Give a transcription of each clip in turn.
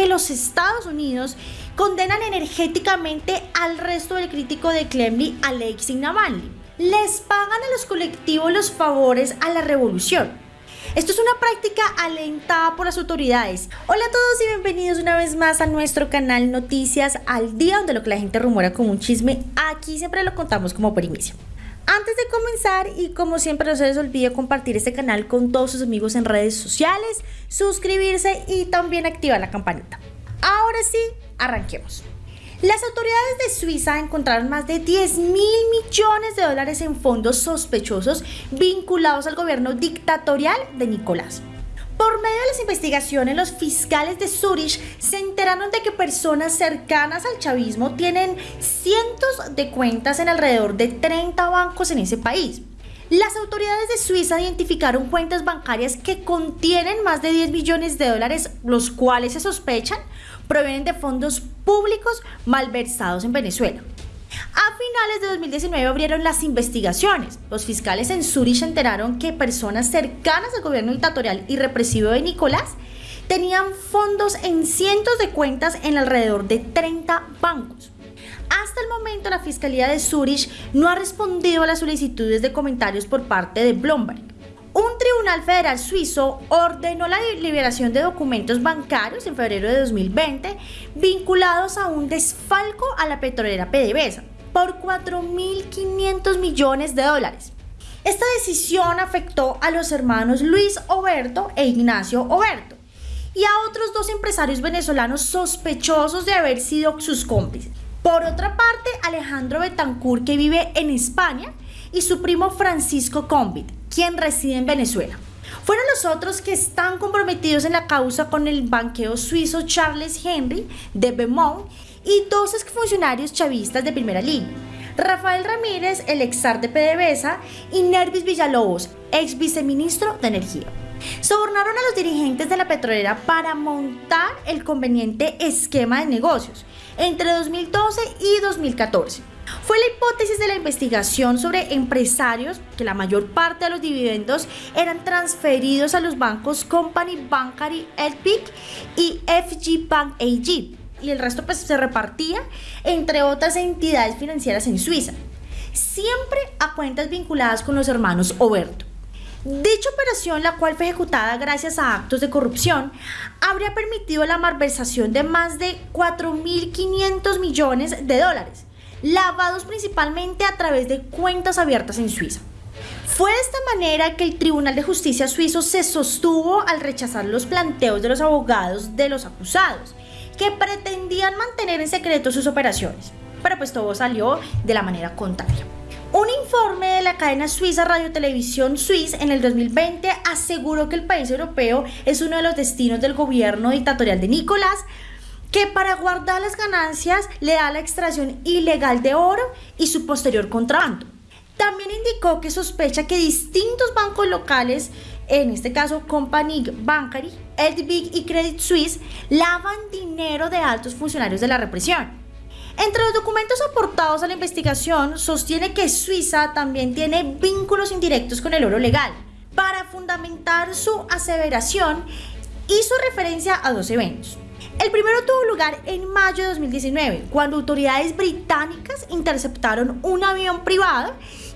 que los Estados Unidos condenan energéticamente al resto del crítico de Kremlin, Alexei Navalny. Les pagan a los colectivos los favores a la revolución. Esto es una práctica alentada por las autoridades. Hola a todos y bienvenidos una vez más a nuestro canal Noticias al Día, donde lo que la gente rumora como un chisme, aquí siempre lo contamos como primicia. Antes de comenzar y como siempre no se les olvide compartir este canal con todos sus amigos en redes sociales, suscribirse y también activar la campanita. Ahora sí, arranquemos. Las autoridades de Suiza encontraron más de 10 mil millones de dólares en fondos sospechosos vinculados al gobierno dictatorial de Nicolás. Por medio de las investigaciones, los fiscales de Zurich se enteraron de que personas cercanas al chavismo tienen cientos de cuentas en alrededor de 30 bancos en ese país. Las autoridades de Suiza identificaron cuentas bancarias que contienen más de 10 millones de dólares, los cuales se sospechan provienen de fondos públicos malversados en Venezuela. A finales de 2019 abrieron las investigaciones. Los fiscales en Zurich enteraron que personas cercanas al gobierno dictatorial y represivo de Nicolás tenían fondos en cientos de cuentas en alrededor de 30 bancos. Hasta el momento la Fiscalía de Zurich no ha respondido a las solicitudes de comentarios por parte de Bloomberg. Un tribunal federal suizo ordenó la liberación de documentos bancarios en febrero de 2020 vinculados a un desfalco a la petrolera PDVSA por 4.500 millones de dólares. Esta decisión afectó a los hermanos Luis Oberto e Ignacio Oberto y a otros dos empresarios venezolanos sospechosos de haber sido sus cómplices. Por otra parte, Alejandro Betancourt, que vive en España, y su primo Francisco Combit, quien reside en Venezuela. Fueron los otros que están comprometidos en la causa con el banqueo suizo Charles Henry de Beaumont y dos exfuncionarios chavistas de primera línea. Rafael Ramírez, el exar de PDVSA, y Nervis Villalobos, ex viceministro de Energía. Sobornaron a los dirigentes de la petrolera para montar el conveniente esquema de negocios entre 2012 y 2014. Fue la hipótesis de la investigación sobre empresarios que la mayor parte de los dividendos eran transferidos a los bancos Company Bancary LPIC y FG Bank AG y el resto pues se repartía entre otras entidades financieras en Suiza, siempre a cuentas vinculadas con los hermanos Oberto. Dicha operación, la cual fue ejecutada gracias a actos de corrupción, habría permitido la malversación de más de 4.500 millones de dólares, lavados principalmente a través de cuentas abiertas en Suiza. Fue de esta manera que el Tribunal de Justicia suizo se sostuvo al rechazar los planteos de los abogados de los acusados, que pretendían mantener en secreto sus operaciones. Pero pues todo salió de la manera contraria. Un informe de la cadena suiza Radio Televisión Suiza en el 2020 aseguró que el país europeo es uno de los destinos del gobierno dictatorial de Nicolás, que para guardar las ganancias le da la extracción ilegal de oro y su posterior contrabando. También indicó que sospecha que distintos bancos locales, en este caso Company Bancary, Edbig y Credit Suisse, lavan dinero de altos funcionarios de la represión. Entre los documentos aportados a la investigación, sostiene que Suiza también tiene vínculos indirectos con el oro legal. Para fundamentar su aseveración, hizo referencia a dos eventos. El primero tuvo lugar en mayo de 2019, cuando autoridades británicas interceptaron un avión privado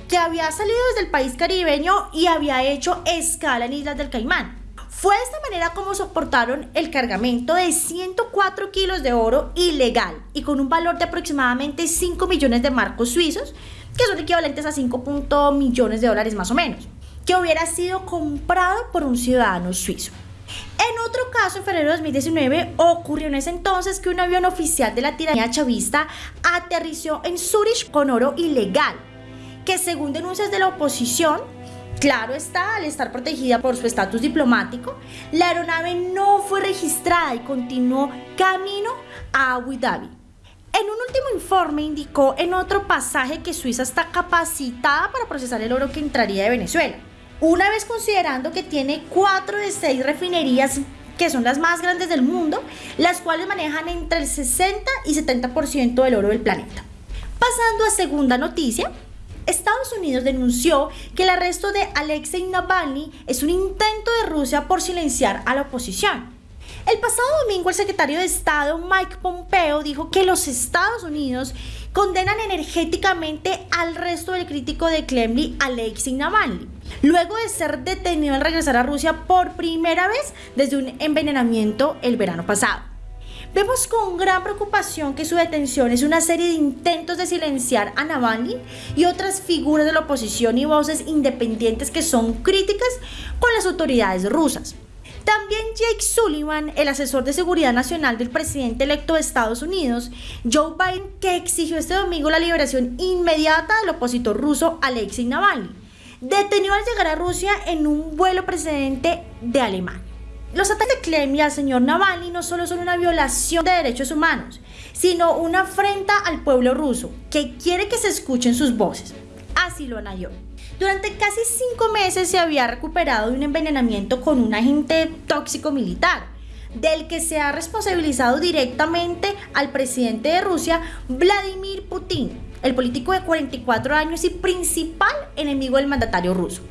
que había salido desde el país caribeño y había hecho escala en Islas del Caimán. Fue de esta manera como soportaron el cargamento de 104 kilos de oro ilegal y con un valor de aproximadamente 5 millones de marcos suizos, que son equivalentes a 5 millones de dólares más o menos, que hubiera sido comprado por un ciudadano suizo. En otro caso, en febrero de 2019, ocurrió en ese entonces que un avión oficial de la tiranía chavista aterrizó en Zurich con oro ilegal, que según denuncias de la oposición, Claro está, al estar protegida por su estatus diplomático, la aeronave no fue registrada y continuó camino a Abu Dhabi. En un último informe indicó en otro pasaje que Suiza está capacitada para procesar el oro que entraría de Venezuela, una vez considerando que tiene cuatro de seis refinerías que son las más grandes del mundo, las cuales manejan entre el 60 y 70% del oro del planeta. Pasando a segunda noticia, Estados Unidos denunció que el arresto de Alexei Navalny es un intento de Rusia por silenciar a la oposición. El pasado domingo el secretario de Estado Mike Pompeo dijo que los Estados Unidos condenan energéticamente al resto del crítico de Kremlin, Alexei Navalny, luego de ser detenido al regresar a Rusia por primera vez desde un envenenamiento el verano pasado. Vemos con gran preocupación que su detención es una serie de intentos de silenciar a Navalny y otras figuras de la oposición y voces independientes que son críticas con las autoridades rusas. También Jake Sullivan, el asesor de seguridad nacional del presidente electo de Estados Unidos, Joe Biden, que exigió este domingo la liberación inmediata del opositor ruso Alexei Navalny, detenido al llegar a Rusia en un vuelo precedente de Alemania. Los ataques de Kremlin al señor Navalny no solo son una violación de derechos humanos, sino una afrenta al pueblo ruso, que quiere que se escuchen sus voces. Así lo anayó. Durante casi cinco meses se había recuperado de un envenenamiento con un agente tóxico militar, del que se ha responsabilizado directamente al presidente de Rusia, Vladimir Putin, el político de 44 años y principal enemigo del mandatario ruso.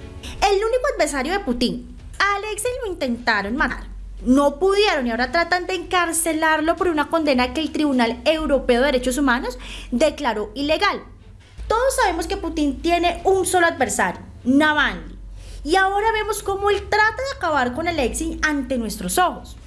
El único adversario de Putin, Alexei lo intentaron matar. No pudieron y ahora tratan de encarcelarlo por una condena que el Tribunal Europeo de Derechos Humanos declaró ilegal. Todos sabemos que Putin tiene un solo adversario, Navalny. Y ahora vemos cómo él trata de acabar con Alexei ante nuestros ojos.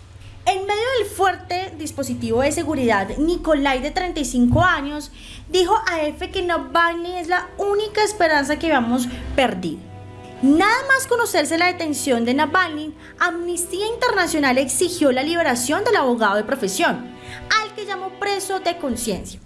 En medio del fuerte dispositivo de seguridad, Nikolai, de 35 años, dijo a EFE que Navalny es la única esperanza que habíamos perdido. Nada más conocerse la detención de Navalny, Amnistía Internacional exigió la liberación del abogado de profesión, al que llamó preso de conciencia.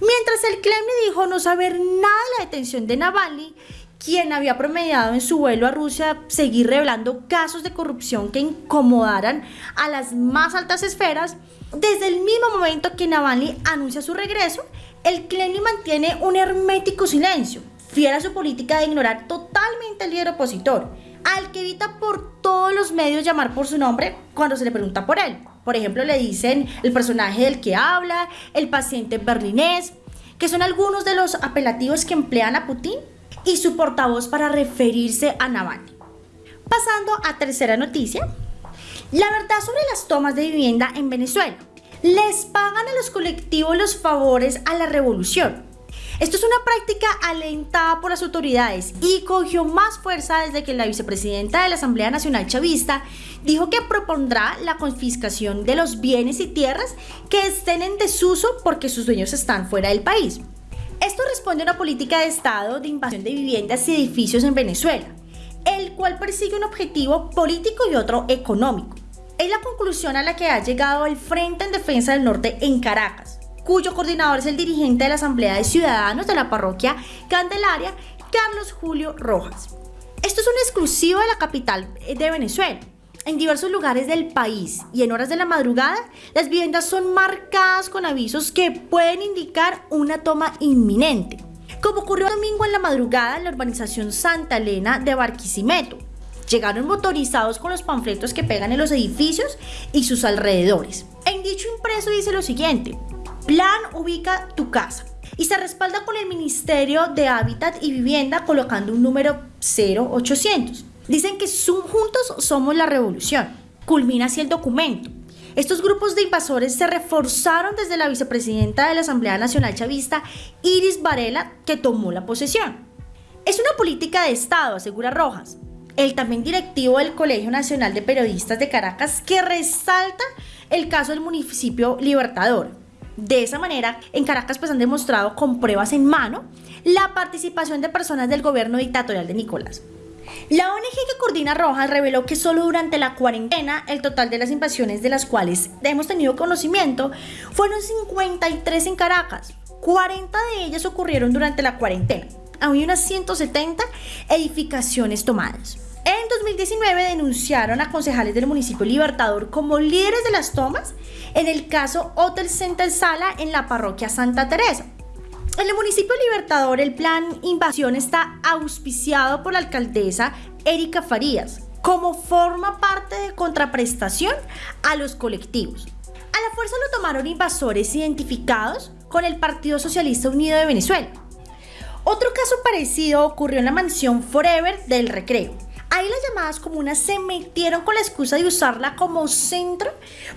Mientras el Kremlin dijo no saber nada de la detención de Navalny, quien había promediado en su vuelo a Rusia seguir revelando casos de corrupción que incomodaran a las más altas esferas, desde el mismo momento que Navalny anuncia su regreso, el Kremlin mantiene un hermético silencio, fiel a su política de ignorar totalmente al líder opositor, al que evita por todos los medios llamar por su nombre cuando se le pregunta por él. Por ejemplo, le dicen el personaje del que habla, el paciente berlinés, que son algunos de los apelativos que emplean a Putin y su portavoz para referirse a Navalny. Pasando a tercera noticia, la verdad sobre las tomas de vivienda en Venezuela. Les pagan a los colectivos los favores a la revolución. Esto es una práctica alentada por las autoridades y cogió más fuerza desde que la vicepresidenta de la Asamblea Nacional Chavista dijo que propondrá la confiscación de los bienes y tierras que estén en desuso porque sus dueños están fuera del país. Esto responde a una política de Estado de invasión de viviendas y edificios en Venezuela, el cual persigue un objetivo político y otro económico. Es la conclusión a la que ha llegado el Frente en Defensa del Norte en Caracas cuyo coordinador es el dirigente de la Asamblea de Ciudadanos de la parroquia Candelaria, Carlos Julio Rojas. Esto es un exclusivo de la capital de Venezuela. En diversos lugares del país y en horas de la madrugada, las viviendas son marcadas con avisos que pueden indicar una toma inminente, como ocurrió domingo en la madrugada en la urbanización Santa Elena de Barquisimeto. Llegaron motorizados con los panfletos que pegan en los edificios y sus alrededores. En dicho impreso dice lo siguiente, Plan ubica tu casa y se respalda con el Ministerio de Hábitat y Vivienda colocando un número 0800. Dicen que juntos somos la revolución. Culmina así el documento. Estos grupos de invasores se reforzaron desde la vicepresidenta de la Asamblea Nacional Chavista, Iris Varela, que tomó la posesión. Es una política de Estado, asegura Rojas, el también directivo del Colegio Nacional de Periodistas de Caracas, que resalta el caso del municipio Libertador. De esa manera, en Caracas pues han demostrado con pruebas en mano la participación de personas del gobierno dictatorial de Nicolás. La ONG que coordina Rojas reveló que solo durante la cuarentena el total de las invasiones de las cuales hemos tenido conocimiento fueron 53 en Caracas. 40 de ellas ocurrieron durante la cuarentena. Había unas 170 edificaciones tomadas. En 2019 denunciaron a concejales del municipio Libertador como líderes de las tomas en el caso Hotel Center Sala en la parroquia Santa Teresa. En el municipio Libertador el plan invasión está auspiciado por la alcaldesa Erika Farías como forma parte de contraprestación a los colectivos. A la fuerza lo tomaron invasores identificados con el Partido Socialista Unido de Venezuela. Otro caso parecido ocurrió en la mansión Forever del Recreo Ahí las llamadas comunas se metieron con la excusa de usarla como centro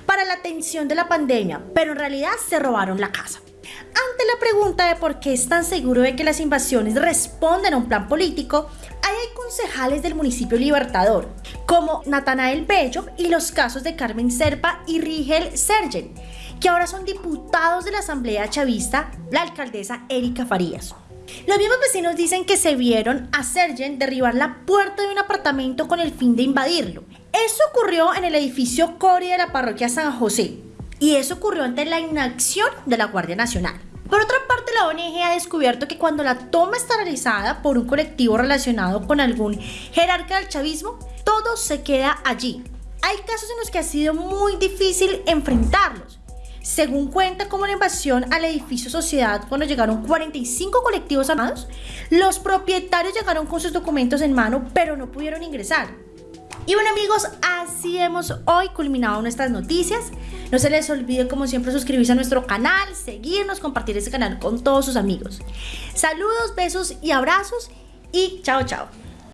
para la atención de la pandemia, pero en realidad se robaron la casa. Ante la pregunta de por qué es tan seguro de que las invasiones responden a un plan político, ahí hay concejales del municipio Libertador, como Natanael Bello y los casos de Carmen Serpa y Rigel Sergen, que ahora son diputados de la Asamblea Chavista, la alcaldesa Erika Farías. Los mismos vecinos dicen que se vieron a Sergen derribar la puerta de un apartamento con el fin de invadirlo. Eso ocurrió en el edificio Cori de la parroquia San José. Y eso ocurrió ante la inacción de la Guardia Nacional. Por otra parte, la ONG ha descubierto que cuando la toma está realizada por un colectivo relacionado con algún jerarca del chavismo, todo se queda allí. Hay casos en los que ha sido muy difícil enfrentarlos, según cuenta como la invasión al edificio Sociedad cuando llegaron 45 colectivos armados, los propietarios llegaron con sus documentos en mano pero no pudieron ingresar. Y bueno amigos, así hemos hoy culminado nuestras noticias. No se les olvide como siempre suscribirse a nuestro canal, seguirnos, compartir este canal con todos sus amigos. Saludos, besos y abrazos y chao chao.